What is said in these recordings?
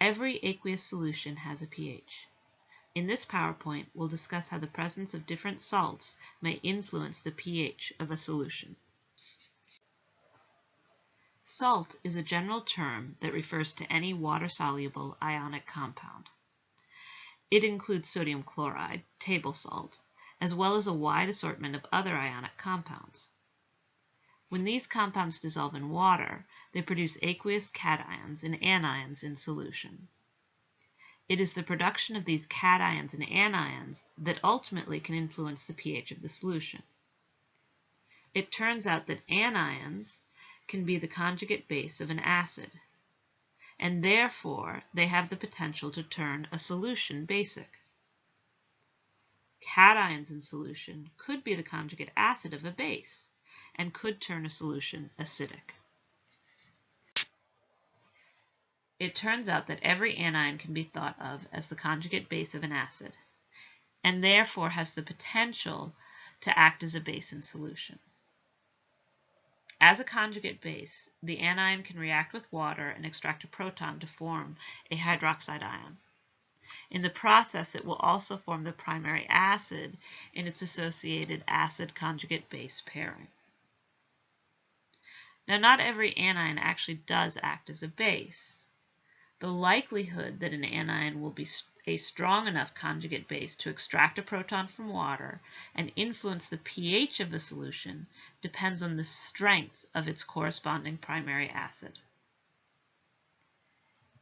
Every aqueous solution has a pH. In this PowerPoint, we'll discuss how the presence of different salts may influence the pH of a solution. Salt is a general term that refers to any water-soluble ionic compound. It includes sodium chloride, table salt, as well as a wide assortment of other ionic compounds. When these compounds dissolve in water, they produce aqueous cations and anions in solution. It is the production of these cations and anions that ultimately can influence the pH of the solution. It turns out that anions can be the conjugate base of an acid, and therefore they have the potential to turn a solution basic. Cations in solution could be the conjugate acid of a base and could turn a solution acidic. It turns out that every anion can be thought of as the conjugate base of an acid, and therefore has the potential to act as a base in solution. As a conjugate base, the anion can react with water and extract a proton to form a hydroxide ion. In the process, it will also form the primary acid in its associated acid conjugate base pairing. Now, not every anion actually does act as a base the likelihood that an anion will be a strong enough conjugate base to extract a proton from water and influence the pH of the solution depends on the strength of its corresponding primary acid.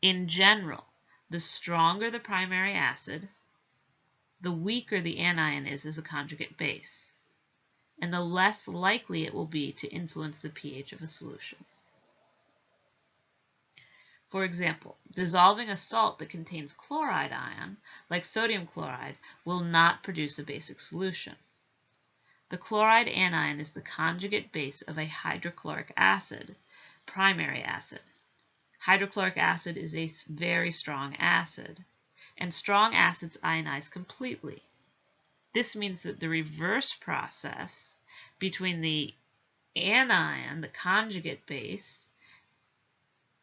In general, the stronger the primary acid, the weaker the anion is as a conjugate base, and the less likely it will be to influence the pH of a solution. For example, dissolving a salt that contains chloride ion, like sodium chloride, will not produce a basic solution. The chloride anion is the conjugate base of a hydrochloric acid, primary acid. Hydrochloric acid is a very strong acid, and strong acids ionize completely. This means that the reverse process between the anion, the conjugate base,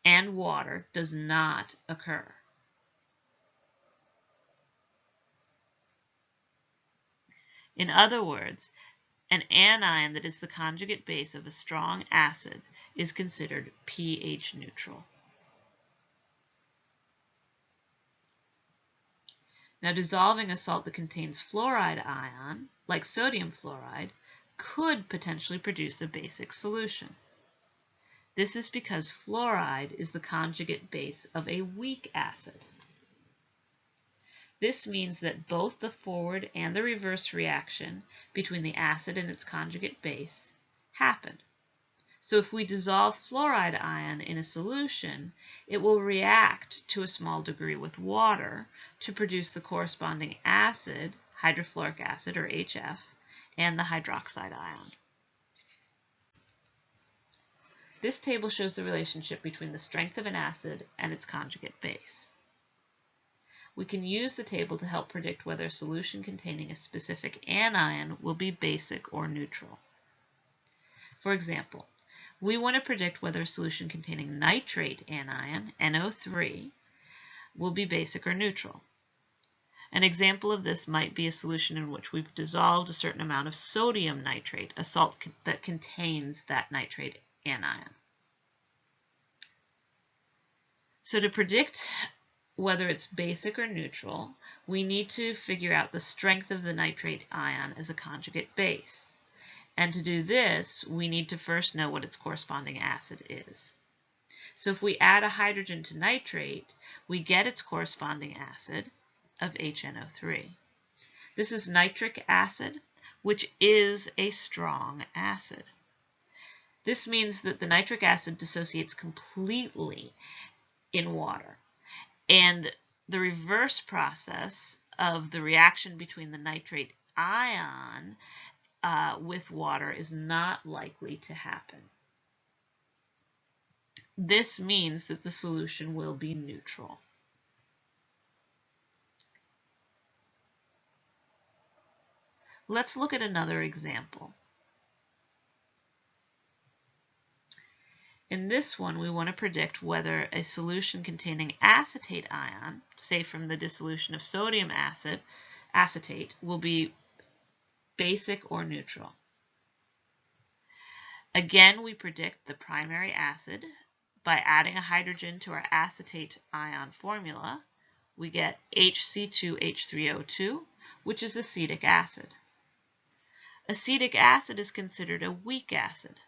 and water does not occur. In other words, an anion that is the conjugate base of a strong acid is considered pH neutral. Now dissolving a salt that contains fluoride ion, like sodium fluoride, could potentially produce a basic solution. This is because fluoride is the conjugate base of a weak acid. This means that both the forward and the reverse reaction between the acid and its conjugate base happen. So if we dissolve fluoride ion in a solution, it will react to a small degree with water to produce the corresponding acid, hydrofluoric acid or HF, and the hydroxide ion. This table shows the relationship between the strength of an acid and its conjugate base. We can use the table to help predict whether a solution containing a specific anion will be basic or neutral. For example, we want to predict whether a solution containing nitrate anion, NO3, will be basic or neutral. An example of this might be a solution in which we've dissolved a certain amount of sodium nitrate, a salt that contains that nitrate anion. So to predict whether it's basic or neutral, we need to figure out the strength of the nitrate ion as a conjugate base. And to do this, we need to first know what its corresponding acid is. So if we add a hydrogen to nitrate, we get its corresponding acid of HNO3. This is nitric acid, which is a strong acid. This means that the nitric acid dissociates completely in water. And the reverse process of the reaction between the nitrate ion uh, with water is not likely to happen. This means that the solution will be neutral. Let's look at another example. In this one, we want to predict whether a solution containing acetate ion, say from the dissolution of sodium acid, acetate, will be basic or neutral. Again, we predict the primary acid by adding a hydrogen to our acetate ion formula. We get HC2H3O2, which is acetic acid. Acetic acid is considered a weak acid.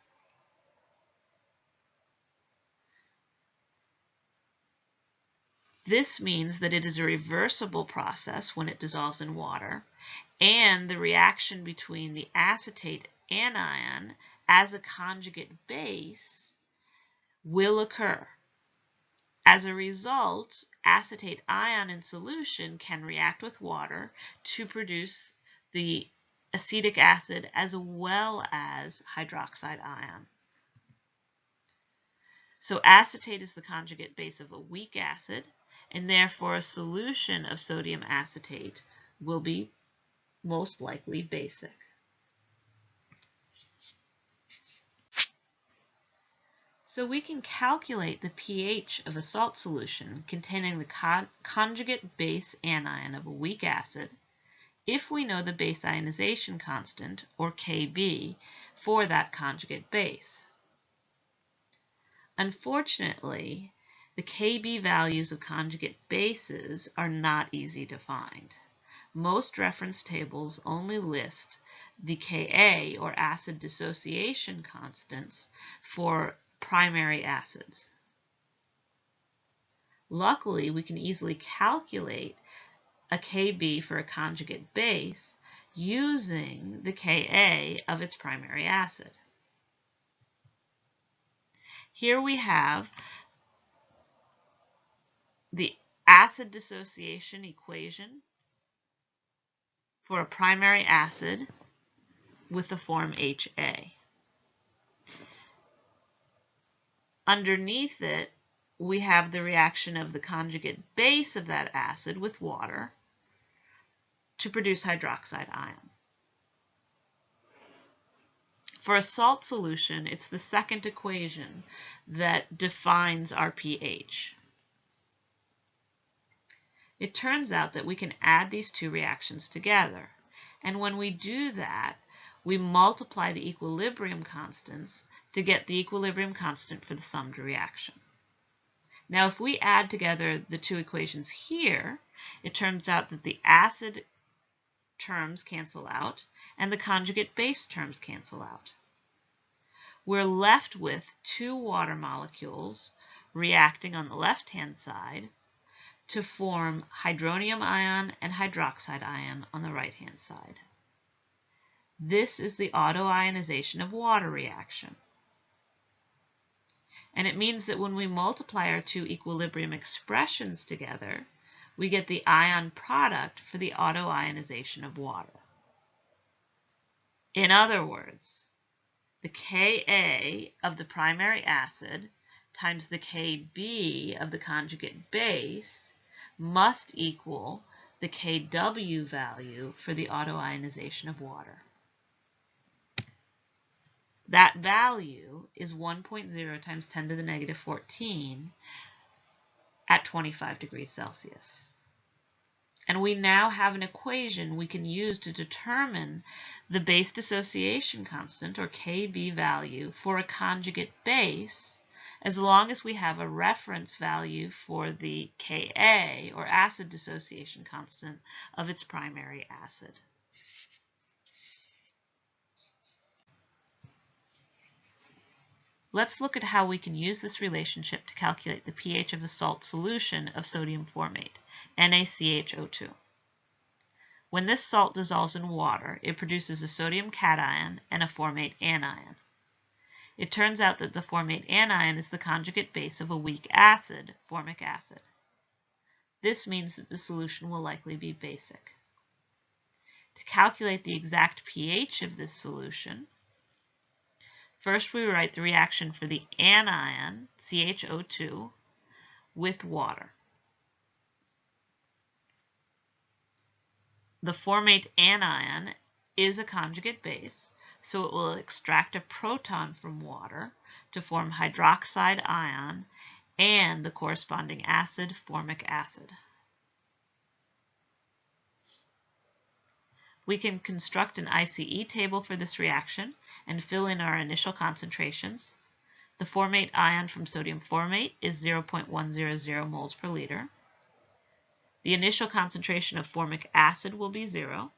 This means that it is a reversible process when it dissolves in water, and the reaction between the acetate anion as a conjugate base will occur. As a result, acetate ion in solution can react with water to produce the acetic acid as well as hydroxide ion. So acetate is the conjugate base of a weak acid, and therefore a solution of sodium acetate will be most likely basic. So we can calculate the pH of a salt solution containing the con conjugate base anion of a weak acid if we know the base ionization constant, or Kb, for that conjugate base. Unfortunately, the Kb values of conjugate bases are not easy to find. Most reference tables only list the Ka, or acid dissociation constants, for primary acids. Luckily, we can easily calculate a Kb for a conjugate base using the Ka of its primary acid. Here we have the acid dissociation equation for a primary acid with the form HA. Underneath it, we have the reaction of the conjugate base of that acid with water to produce hydroxide ion. For a salt solution, it's the second equation that defines our pH. It turns out that we can add these two reactions together. And when we do that, we multiply the equilibrium constants to get the equilibrium constant for the summed reaction. Now, if we add together the two equations here, it turns out that the acid terms cancel out and the conjugate base terms cancel out. We're left with two water molecules reacting on the left-hand side to form hydronium ion and hydroxide ion on the right-hand side. This is the autoionization of water reaction. And it means that when we multiply our two equilibrium expressions together, we get the ion product for the autoionization of water. In other words, the Ka of the primary acid times the Kb of the conjugate base must equal the Kw value for the autoionization of water. That value is 1.0 times 10 to the negative 14 at 25 degrees Celsius. And we now have an equation we can use to determine the base dissociation constant, or Kb value, for a conjugate base as long as we have a reference value for the Ka, or acid dissociation constant, of its primary acid. Let's look at how we can use this relationship to calculate the pH of a salt solution of sodium formate, NaCHO2. When this salt dissolves in water, it produces a sodium cation and a formate anion. It turns out that the formate anion is the conjugate base of a weak acid, formic acid. This means that the solution will likely be basic. To calculate the exact pH of this solution, first we write the reaction for the anion, CHO2, with water. The formate anion is a conjugate base, so it will extract a proton from water to form hydroxide ion and the corresponding acid, formic acid. We can construct an ICE table for this reaction and fill in our initial concentrations. The formate ion from sodium formate is 0.100 moles per liter. The initial concentration of formic acid will be zero,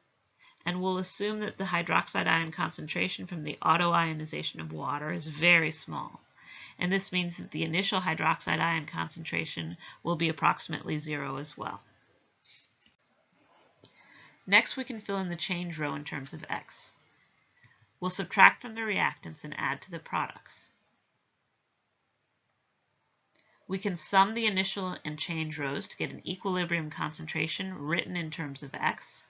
and we'll assume that the hydroxide ion concentration from the autoionization of water is very small. And this means that the initial hydroxide ion concentration will be approximately zero as well. Next, we can fill in the change row in terms of X. We'll subtract from the reactants and add to the products. We can sum the initial and change rows to get an equilibrium concentration written in terms of X.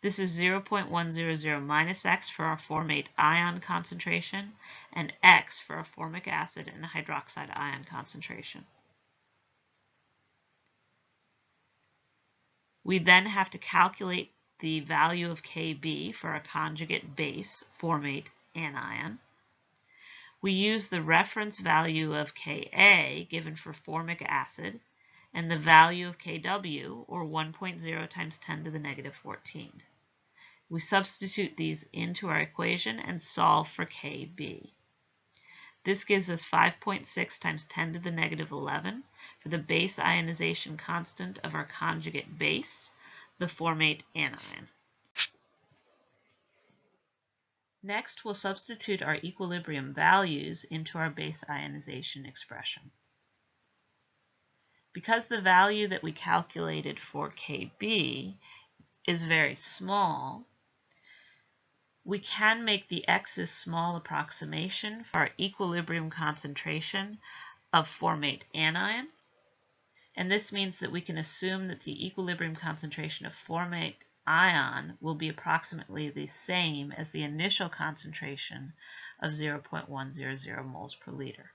This is 0.100 minus X for our formate ion concentration and X for our formic acid and hydroxide ion concentration. We then have to calculate the value of Kb for a conjugate base formate anion. We use the reference value of Ka given for formic acid and the value of Kw, or 1.0 times 10 to the negative 14. We substitute these into our equation and solve for Kb. This gives us 5.6 times 10 to the negative 11 for the base ionization constant of our conjugate base, the formate anion. Next, we'll substitute our equilibrium values into our base ionization expression. Because the value that we calculated for Kb is very small, we can make the x is small approximation for our equilibrium concentration of formate anion. And this means that we can assume that the equilibrium concentration of formate ion will be approximately the same as the initial concentration of 0.100 moles per liter.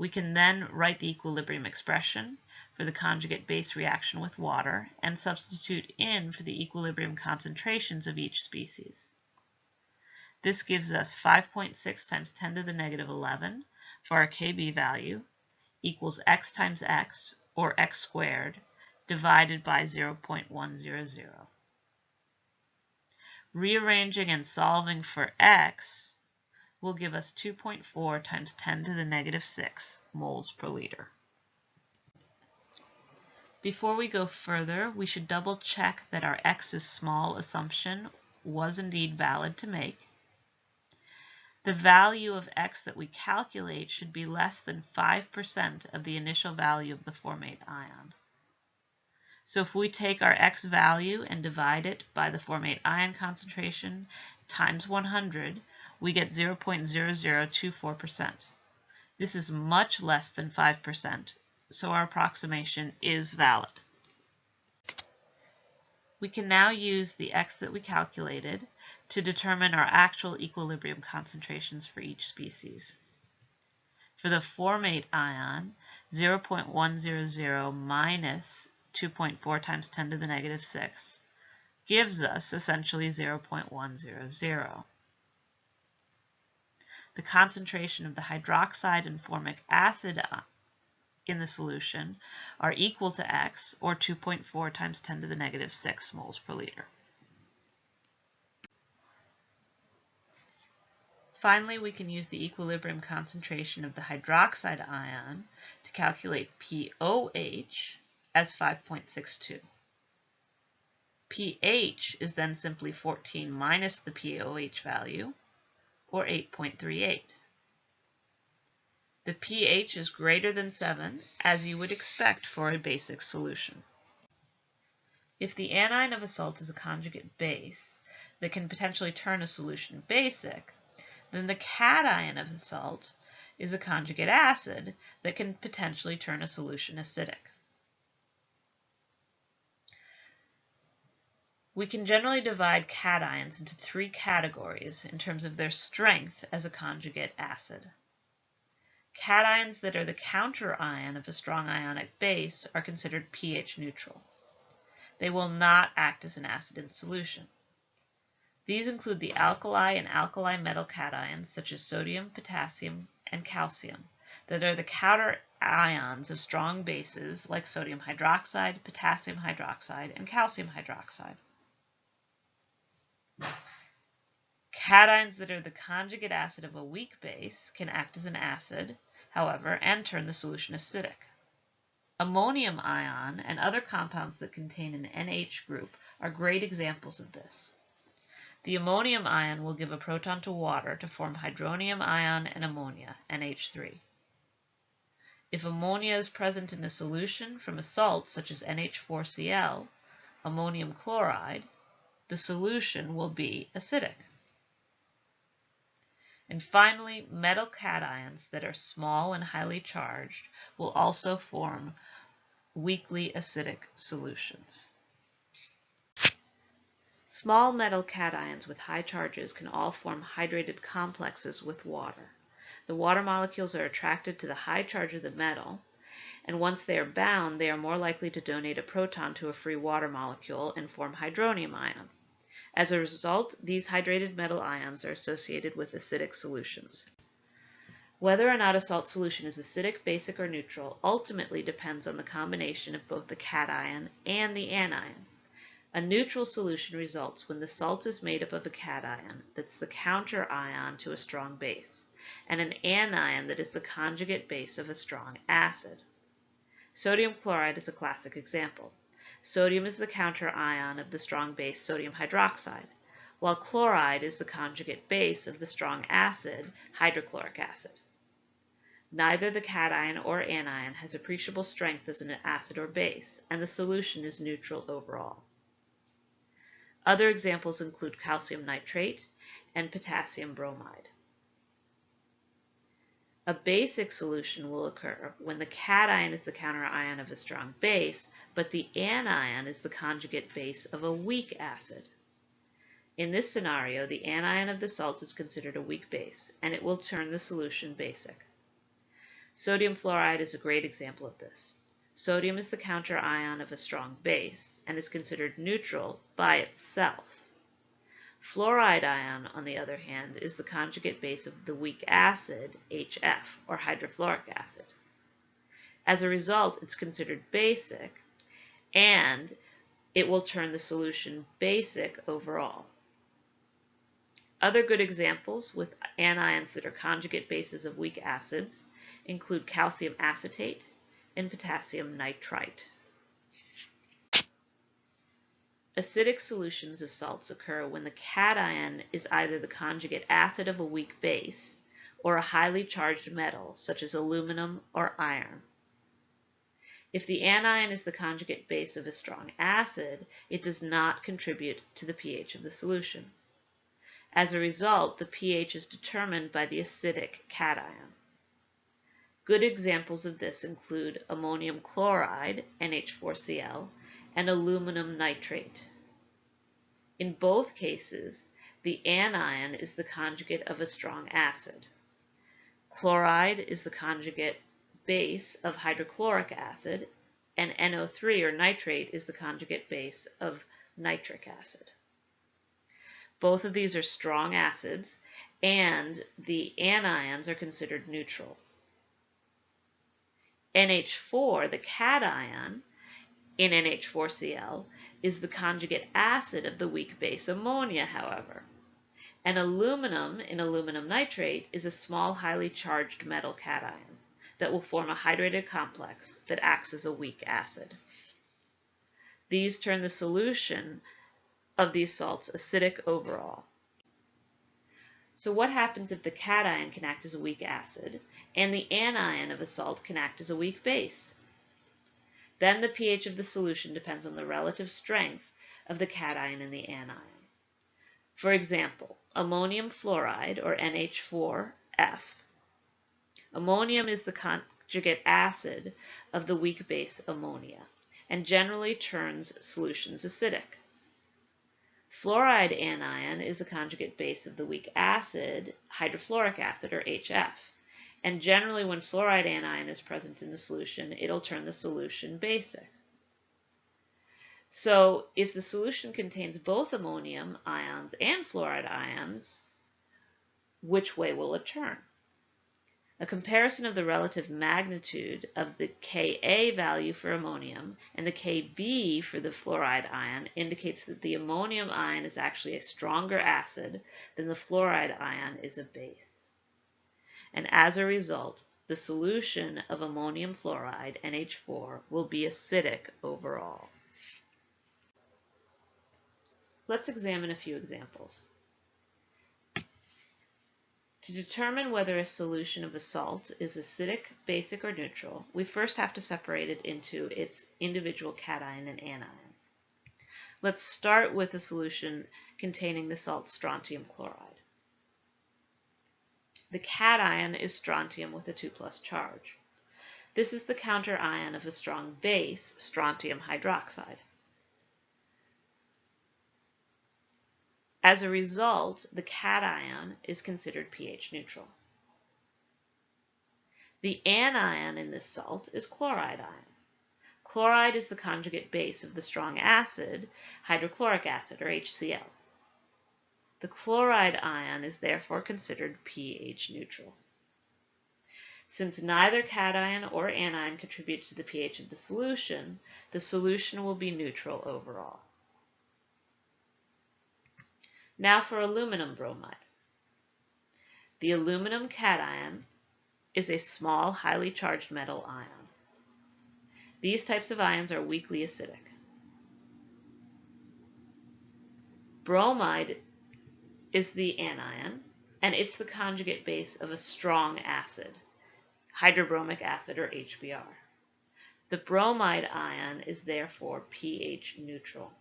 We can then write the equilibrium expression for the conjugate base reaction with water and substitute in for the equilibrium concentrations of each species. This gives us 5.6 times 10 to the negative 11 for our Kb value equals x times x or x squared, divided by 0.100. Rearranging and solving for x will give us 2.4 times 10 to the negative 6 moles per liter. Before we go further, we should double check that our x is small assumption was indeed valid to make. The value of x that we calculate should be less than 5% of the initial value of the formate ion. So if we take our x value and divide it by the formate ion concentration times 100, we get 0.0024%. This is much less than 5%, so our approximation is valid. We can now use the x that we calculated to determine our actual equilibrium concentrations for each species. For the formate ion, 0.100 minus 2.4 times 10 to the negative 6 gives us essentially 0.100. The concentration of the hydroxide and formic acid uh, in the solution are equal to x, or 2.4 times 10 to the negative 6 moles per liter. Finally, we can use the equilibrium concentration of the hydroxide ion to calculate pOH as 5.62. pH is then simply 14 minus the pOH value, or 8.38. The pH is greater than 7, as you would expect for a basic solution. If the anion of a salt is a conjugate base that can potentially turn a solution basic, then the cation of a salt is a conjugate acid that can potentially turn a solution acidic. We can generally divide cations into three categories in terms of their strength as a conjugate acid. Cations that are the counter ion of a strong ionic base are considered pH neutral. They will not act as an acid in solution. These include the alkali and alkali metal cations such as sodium, potassium, and calcium that are the counter ions of strong bases like sodium hydroxide, potassium hydroxide, and calcium hydroxide. Cations that are the conjugate acid of a weak base can act as an acid, however, and turn the solution acidic. Ammonium ion and other compounds that contain an NH group are great examples of this. The ammonium ion will give a proton to water to form hydronium ion and ammonia, NH3. If ammonia is present in a solution from a salt such as NH4Cl, ammonium chloride, the solution will be acidic. And finally, metal cations that are small and highly charged will also form weakly acidic solutions. Small metal cations with high charges can all form hydrated complexes with water. The water molecules are attracted to the high charge of the metal, and once they are bound, they are more likely to donate a proton to a free water molecule and form hydronium ion. As a result, these hydrated metal ions are associated with acidic solutions. Whether or not a salt solution is acidic, basic, or neutral ultimately depends on the combination of both the cation and the anion. A neutral solution results when the salt is made up of a cation that's the counter ion to a strong base and an anion that is the conjugate base of a strong acid. Sodium chloride is a classic example. Sodium is the counter ion of the strong base sodium hydroxide, while chloride is the conjugate base of the strong acid hydrochloric acid. Neither the cation or anion has appreciable strength as an acid or base, and the solution is neutral overall. Other examples include calcium nitrate and potassium bromide. A basic solution will occur when the cation is the counter ion of a strong base, but the anion is the conjugate base of a weak acid. In this scenario, the anion of the salt is considered a weak base, and it will turn the solution basic. Sodium fluoride is a great example of this. Sodium is the counter ion of a strong base and is considered neutral by itself. Fluoride ion, on the other hand, is the conjugate base of the weak acid HF, or hydrofluoric acid. As a result, it's considered basic, and it will turn the solution basic overall. Other good examples with anions that are conjugate bases of weak acids include calcium acetate and potassium nitrite. Acidic solutions of salts occur when the cation is either the conjugate acid of a weak base or a highly charged metal such as aluminum or iron. If the anion is the conjugate base of a strong acid, it does not contribute to the pH of the solution. As a result, the pH is determined by the acidic cation. Good examples of this include ammonium chloride, NH4Cl, and aluminum nitrate. In both cases, the anion is the conjugate of a strong acid. Chloride is the conjugate base of hydrochloric acid, and NO3 or nitrate is the conjugate base of nitric acid. Both of these are strong acids, and the anions are considered neutral. NH4, the cation, in NH4Cl is the conjugate acid of the weak base ammonia, however. And aluminum in aluminum nitrate is a small highly charged metal cation that will form a hydrated complex that acts as a weak acid. These turn the solution of these salts acidic overall. So what happens if the cation can act as a weak acid and the anion of a salt can act as a weak base? Then the pH of the solution depends on the relative strength of the cation and the anion. For example, ammonium fluoride, or NH4F. Ammonium is the conjugate acid of the weak base ammonia and generally turns solutions acidic. Fluoride anion is the conjugate base of the weak acid, hydrofluoric acid, or HF, and generally when fluoride anion is present in the solution, it'll turn the solution basic. So if the solution contains both ammonium ions and fluoride ions, which way will it turn? A comparison of the relative magnitude of the Ka value for ammonium and the Kb for the fluoride ion indicates that the ammonium ion is actually a stronger acid than the fluoride ion is a base. And as a result, the solution of ammonium fluoride, NH4, will be acidic overall. Let's examine a few examples. To determine whether a solution of a salt is acidic, basic, or neutral, we first have to separate it into its individual cation and anions. Let's start with a solution containing the salt strontium chloride. The cation is strontium with a 2 plus charge. This is the counter ion of a strong base, strontium hydroxide. As a result, the cation is considered pH neutral. The anion in this salt is chloride ion. Chloride is the conjugate base of the strong acid, hydrochloric acid, or HCl. The chloride ion is therefore considered pH neutral. Since neither cation or anion contribute to the pH of the solution, the solution will be neutral overall. Now for aluminum bromide. The aluminum cation is a small, highly charged metal ion. These types of ions are weakly acidic. Bromide is the anion, and it's the conjugate base of a strong acid, hydrobromic acid or HBr. The bromide ion is therefore pH neutral.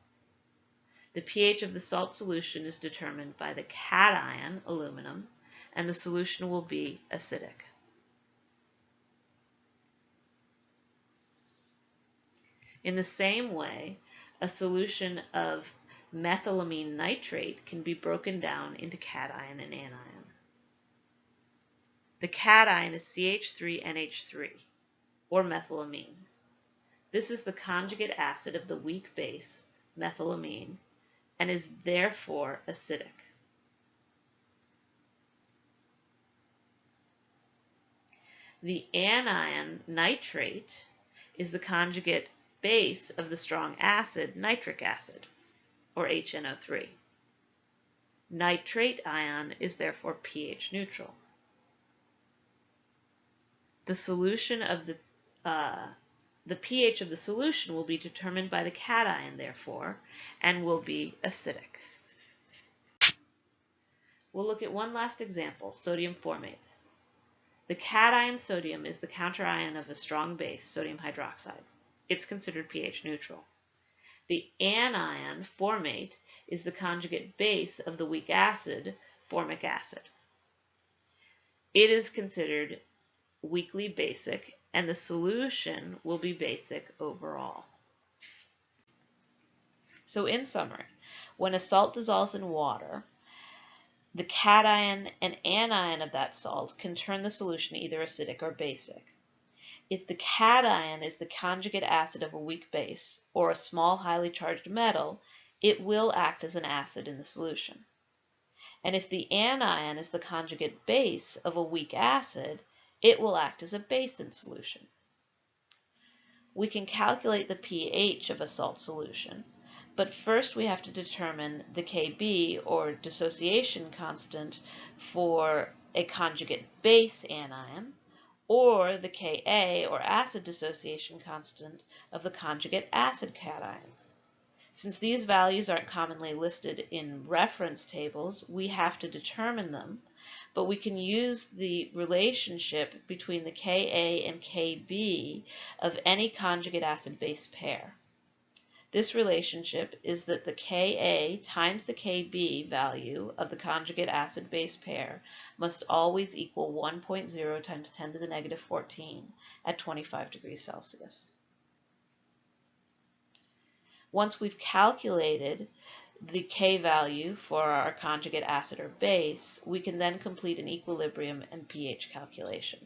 The pH of the salt solution is determined by the cation, aluminum, and the solution will be acidic. In the same way, a solution of methylamine nitrate can be broken down into cation and anion. The cation is CH3NH3, or methylamine. This is the conjugate acid of the weak base, methylamine, and is therefore acidic. The anion nitrate is the conjugate base of the strong acid nitric acid, or HNO3. Nitrate ion is therefore pH neutral. The solution of the uh, the pH of the solution will be determined by the cation, therefore, and will be acidic. We'll look at one last example, sodium formate. The cation sodium is the counterion of a strong base, sodium hydroxide. It's considered pH neutral. The anion formate is the conjugate base of the weak acid, formic acid. It is considered weakly basic and the solution will be basic overall. So in summary, when a salt dissolves in water, the cation and anion of that salt can turn the solution either acidic or basic. If the cation is the conjugate acid of a weak base or a small highly charged metal, it will act as an acid in the solution. And if the anion is the conjugate base of a weak acid, it will act as a base in solution. We can calculate the pH of a salt solution, but first we have to determine the Kb or dissociation constant for a conjugate base anion or the Ka or acid dissociation constant of the conjugate acid cation. Since these values aren't commonly listed in reference tables, we have to determine them but we can use the relationship between the Ka and Kb of any conjugate acid-base pair. This relationship is that the Ka times the Kb value of the conjugate acid-base pair must always equal 1.0 times 10 to the negative 14 at 25 degrees Celsius. Once we've calculated the K value for our conjugate acid or base, we can then complete an equilibrium and pH calculation.